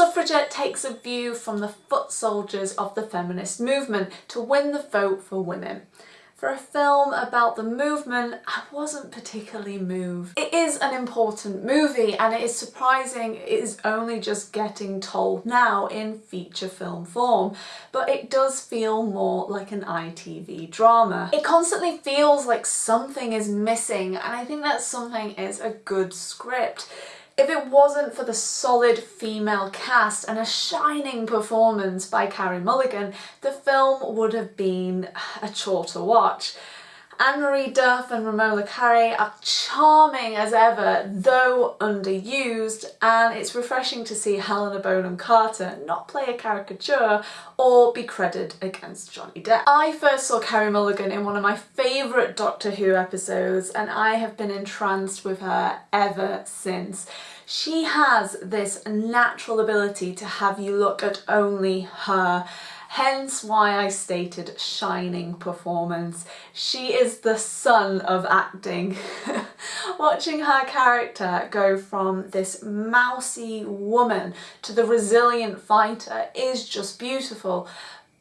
Suffragette takes a view from the foot soldiers of the feminist movement to win the vote for women. For a film about the movement, I wasn't particularly moved. It is an important movie and it is surprising it is only just getting told now in feature film form, but it does feel more like an ITV drama. It constantly feels like something is missing and I think that something is a good script. If it wasn't for the solid female cast and a shining performance by Carey Mulligan, the film would have been a chore to watch. Anne-Marie Duff and Romola Garai are charming as ever, though underused, and it's refreshing to see Helena Bonham Carter not play a caricature or be credited against Johnny Depp. I first saw Carey Mulligan in one of my favourite Doctor Who episodes and I have been entranced with her ever since. She has this natural ability to have you look at only her hence why I stated shining performance. She is the sun of acting. Watching her character go from this mousy woman to the resilient fighter is just beautiful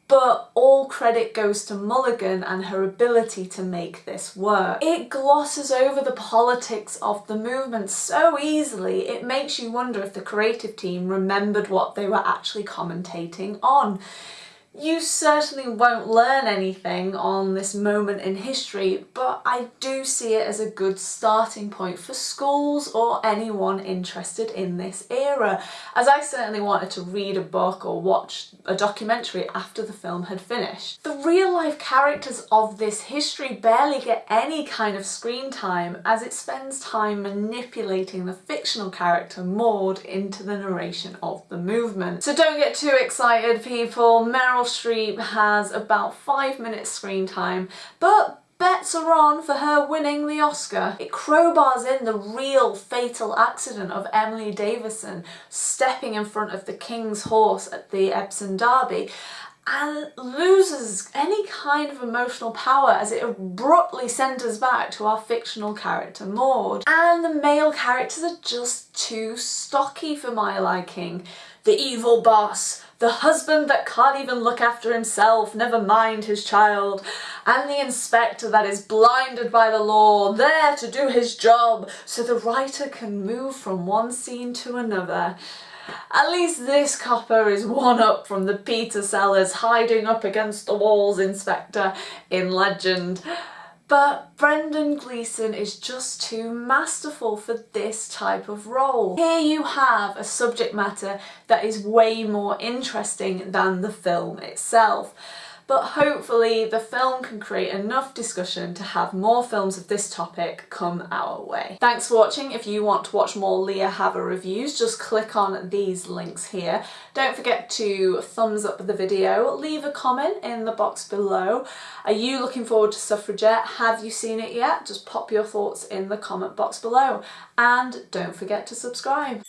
but all credit goes to Mulligan and her ability to make this work. It glosses over the politics of the movement so easily it makes you wonder if the creative team remembered what they were actually commentating on. You certainly won't learn anything on this moment in history, but I do see it as a good starting point for schools or anyone interested in this era, as I certainly wanted to read a book or watch a documentary after the film had finished. The real life characters of this history barely get any kind of screen time as it spends time manipulating the fictional character Maud into the narration of the movement. So don't get too excited people, Meryl Streep has about five minutes screen time, but bets are on for her winning the Oscar. It crowbars in the real fatal accident of Emily Davison stepping in front of the King's horse at the Epsom Derby and loses any kind of emotional power as it abruptly centres back to our fictional character Maud. And the male characters are just too stocky for my liking. The evil boss, the husband that can't even look after himself, never mind his child, and the inspector that is blinded by the law, there to do his job so the writer can move from one scene to another. At least this copper is one up from the Peter Sellers hiding up against the walls inspector in Legend. But Brendan Gleeson is just too masterful for this type of role. Here you have a subject matter that is way more interesting than the film itself but hopefully the film can create enough discussion to have more films of this topic come our way. Thanks for watching. If you want to watch more Liia Hava reviews, just click on these links here. Don't forget to thumbs up the video, leave a comment in the box below. Are you looking forward to Suffragette? Have you seen it yet? Just pop your thoughts in the comment box below. And don't forget to subscribe.